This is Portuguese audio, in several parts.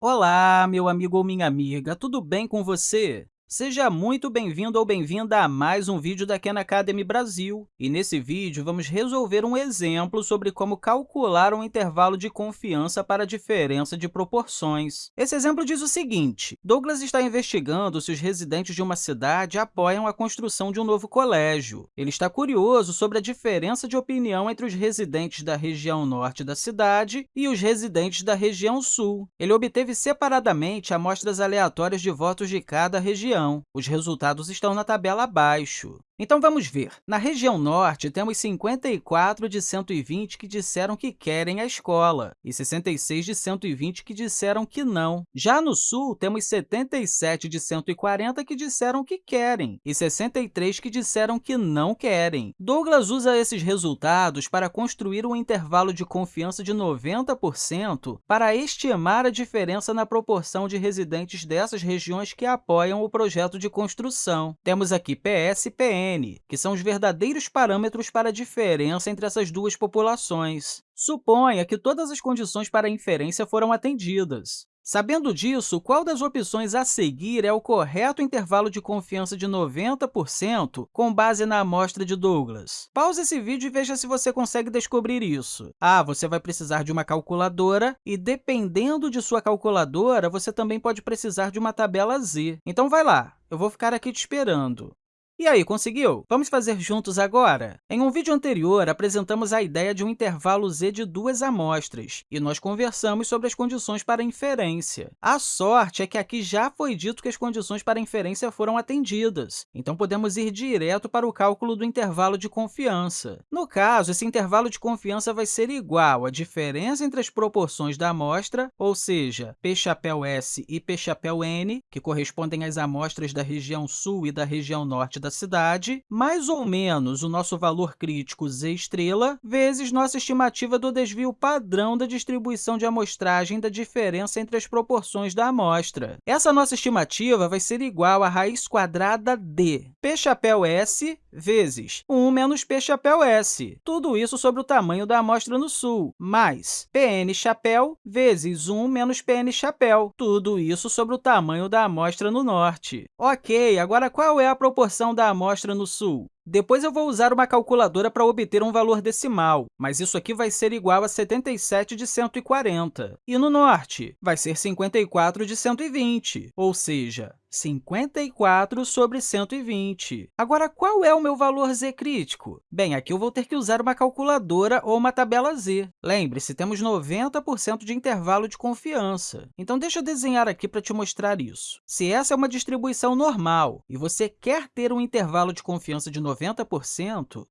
Olá, meu amigo ou minha amiga, tudo bem com você? Seja muito bem-vindo ou bem-vinda a mais um vídeo da Khan Academy Brasil. E nesse vídeo, vamos resolver um exemplo sobre como calcular um intervalo de confiança para a diferença de proporções. Esse exemplo diz o seguinte, Douglas está investigando se os residentes de uma cidade apoiam a construção de um novo colégio. Ele está curioso sobre a diferença de opinião entre os residentes da região norte da cidade e os residentes da região sul. Ele obteve separadamente amostras aleatórias de votos de cada região região. Os resultados estão na tabela abaixo. Então, vamos ver. Na região norte, temos 54 de 120 que disseram que querem a escola e 66 de 120 que disseram que não. Já no sul, temos 77 de 140 que disseram que querem e 63 que disseram que não querem. Douglas usa esses resultados para construir um intervalo de confiança de 90% para estimar a diferença na proporção de residentes dessas regiões que apoiam o projeto de construção. Temos aqui PS e PN, que são os verdadeiros parâmetros para a diferença entre essas duas populações. Suponha que todas as condições para a inferência foram atendidas. Sabendo disso, qual das opções a seguir é o correto intervalo de confiança de 90% com base na amostra de Douglas? Pause esse vídeo e veja se você consegue descobrir isso. Ah, você vai precisar de uma calculadora e, dependendo de sua calculadora, você também pode precisar de uma tabela Z. Então, vai lá, eu vou ficar aqui te esperando. E aí, conseguiu? Vamos fazer juntos agora? Em um vídeo anterior, apresentamos a ideia de um intervalo z de duas amostras, e nós conversamos sobre as condições para inferência. A sorte é que aqui já foi dito que as condições para inferência foram atendidas, então podemos ir direto para o cálculo do intervalo de confiança. No caso, esse intervalo de confiança vai ser igual à diferença entre as proporções da amostra, ou seja, P chapéu S e P chapéu N, que correspondem às amostras da região sul e da região norte da cidade, mais ou menos o nosso valor crítico z estrela, vezes nossa estimativa do desvio padrão da distribuição de amostragem da diferença entre as proporções da amostra. Essa nossa estimativa vai ser igual à raiz quadrada de p chapéu s vezes 1 menos p chapéu s, tudo isso sobre o tamanho da amostra no sul, mais pn chapéu vezes 1 menos pn chapéu, tudo isso sobre o tamanho da amostra no norte. Ok, agora qual é a proporção da amostra no sul? Depois, eu vou usar uma calculadora para obter um valor decimal, mas isso aqui vai ser igual a 77 de 140. E no norte, vai ser 54 de 120, ou seja, 54 sobre 120. Agora, qual é o meu valor z crítico? Bem, aqui eu vou ter que usar uma calculadora ou uma tabela z. Lembre-se, temos 90% de intervalo de confiança. Então, deixa eu desenhar aqui para te mostrar isso. Se essa é uma distribuição normal e você quer ter um intervalo de confiança de 90%,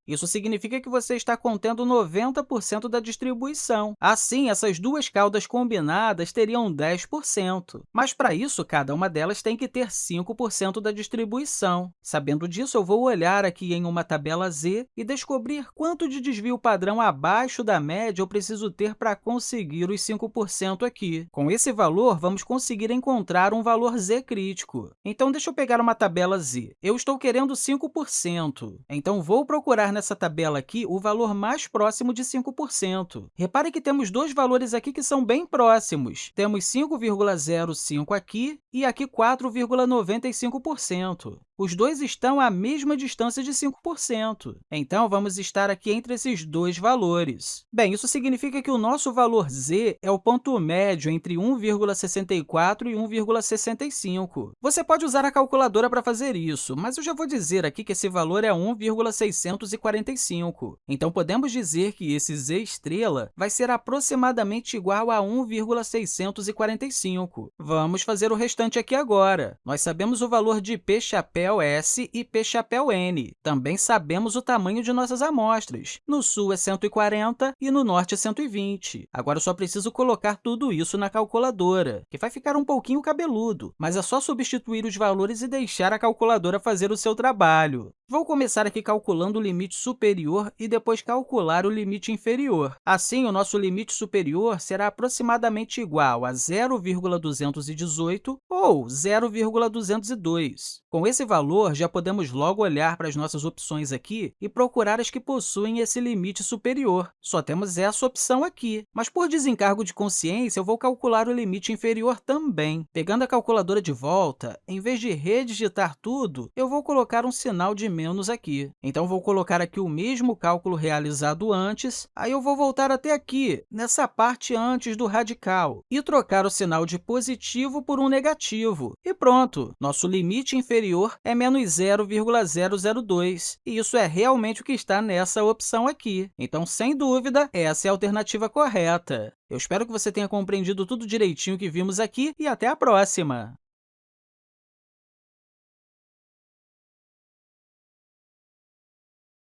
isso significa que você está contendo 90% da distribuição. Assim, essas duas caudas combinadas teriam 10%. Mas, para isso, cada uma delas tem que ter 5% da distribuição. Sabendo disso, eu vou olhar aqui em uma tabela Z e descobrir quanto de desvio padrão abaixo da média eu preciso ter para conseguir os 5% aqui. Com esse valor, vamos conseguir encontrar um valor z crítico. Então, deixa eu pegar uma tabela Z. Eu estou querendo 5%, então vou procurar nessa tabela aqui o valor mais próximo de 5%. Repare que temos dois valores aqui que são bem próximos. Temos 5,05 aqui e aqui 4,95. 95%. Os dois estão à mesma distância de 5%. Então, vamos estar aqui entre esses dois valores. Bem, isso significa que o nosso valor z é o ponto médio entre 1,64 e 1,65. Você pode usar a calculadora para fazer isso, mas eu já vou dizer aqui que esse valor é 1,645. Então, podemos dizer que esse z estrela vai ser aproximadamente igual a 1,645. Vamos fazer o restante aqui agora. Nós sabemos o valor de p chapéu chapéu S e P chapéu N. Também sabemos o tamanho de nossas amostras. No sul é 140 e no norte é 120. Agora, eu só preciso colocar tudo isso na calculadora, que vai ficar um pouquinho cabeludo, mas é só substituir os valores e deixar a calculadora fazer o seu trabalho. Vou começar aqui calculando o limite superior e depois calcular o limite inferior. Assim, o nosso limite superior será aproximadamente igual a 0,218 ou 0,202. Com esse valor, já podemos logo olhar para as nossas opções aqui e procurar as que possuem esse limite superior. Só temos essa opção aqui, mas por desencargo de consciência, eu vou calcular o limite inferior também. Pegando a calculadora de volta, em vez de redigitar tudo, eu vou colocar um sinal de menos aqui. Então, vou colocar aqui o mesmo cálculo realizado antes, aí eu vou voltar até aqui, nessa parte antes do radical, e trocar o sinal de positivo por um negativo. E pronto! Nosso limite inferior é menos 0,002, e isso é realmente o que está nessa opção aqui. Então, sem dúvida, essa é a alternativa correta. Eu espero que você tenha compreendido tudo direitinho que vimos aqui e até a próxima!